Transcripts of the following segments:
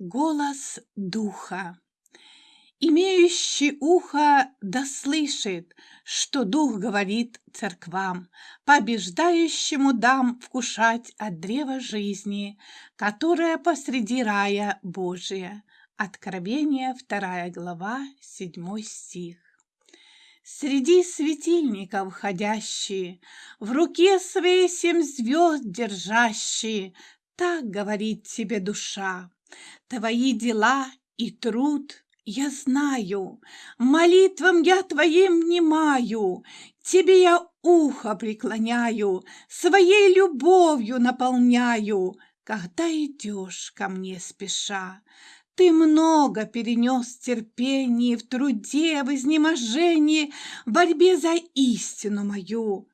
Голос Духа. Имеющий ухо да слышит, что Дух говорит церквам, побеждающему дам вкушать от древа жизни, которое посреди рая Божия. Откровение, 2 глава, 7 стих. Среди светильников ходящие, В руке своей семь звезд держащие, Так говорит тебе душа. Твои дела и труд я знаю, Молитвам я твоим внимаю, Тебе я ухо преклоняю, Своей любовью наполняю, Когда идешь ко мне спеша. Ты много перенес терпений в труде, в изнеможении, в борьбе за истину мою.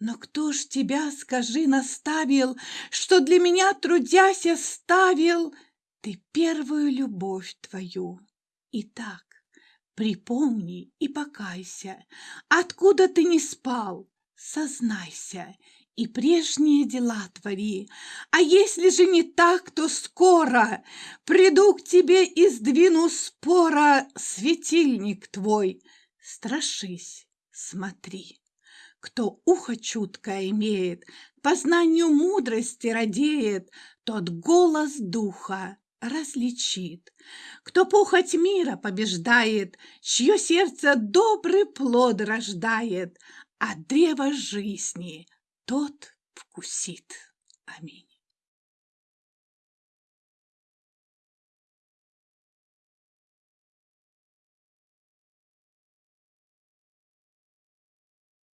Но кто ж тебя, скажи, наставил, что для меня, трудясь, оставил ты первую любовь твою? Итак, припомни и покайся, откуда ты не спал, сознайся и прежние дела твори. А если же не так, то скоро приду к тебе и сдвину спора светильник твой. Страшись, смотри. Кто ухо чуткое имеет, познанию мудрости радеет, тот голос духа различит. Кто похоть мира побеждает, чье сердце добрый плод рождает, а древо жизни – тот вкусит. Аминь.